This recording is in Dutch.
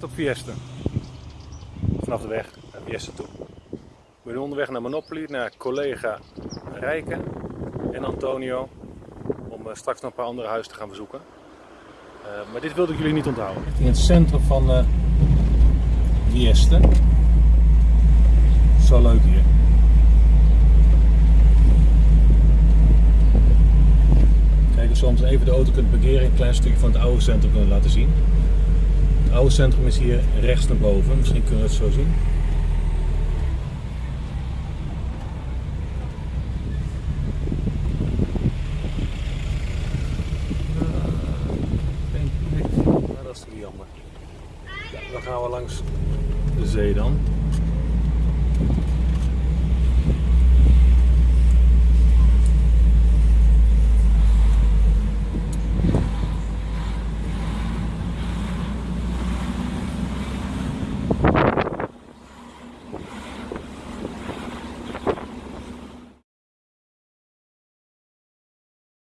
Tot Fiesta. Vanaf de weg naar Fiesta toe. We zijn onderweg naar Monopoly, naar collega Rijke en Antonio. Om eh, straks nog een paar andere huizen te gaan bezoeken. Eh, maar dit wilde ik jullie niet onthouden. In het centrum van uh. Zo leuk hier. Kijk soms even de auto kunt parkeren een klein stukje van het oude centrum kunnen laten zien. Het oude centrum is hier rechts naar boven, misschien kunnen we het zo zien. Maar dat is jammer. Ja, dan gaan we langs de zee dan.